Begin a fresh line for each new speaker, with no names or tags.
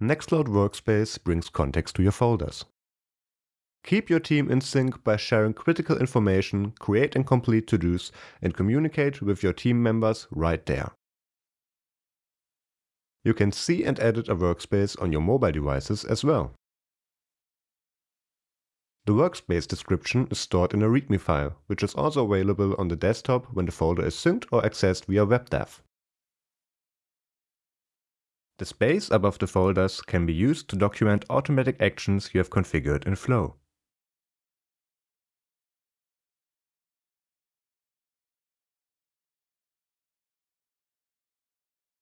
Nextcloud Workspace brings context to your folders. Keep your team in sync by sharing critical information, create and complete to-dos, and communicate with your team members right there. You can see and edit a workspace on your mobile devices as well. The workspace description is stored in a README file, which is also available on the desktop when the folder is synced or accessed via WebDAV. The space above the folders can be used to document automatic actions you have configured in Flow.